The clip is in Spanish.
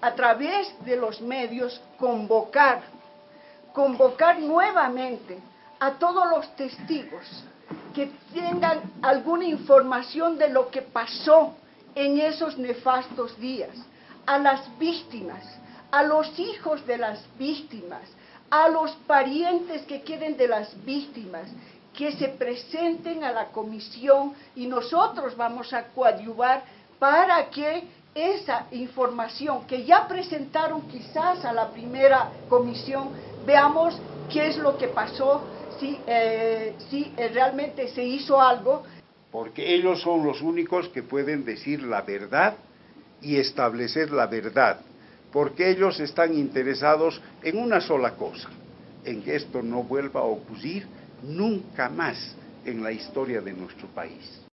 a través de los medios, convocar, convocar nuevamente a todos los testigos que tengan alguna información de lo que pasó en esos nefastos días, a las víctimas, a los hijos de las víctimas, a los parientes que queden de las víctimas, que se presenten a la comisión y nosotros vamos a coadyuvar para que esa información que ya presentaron quizás a la primera comisión, veamos qué es lo que pasó, si, eh, si eh, realmente se hizo algo. Porque ellos son los únicos que pueden decir la verdad y establecer la verdad, porque ellos están interesados en una sola cosa, en que esto no vuelva a ocurrir nunca más en la historia de nuestro país.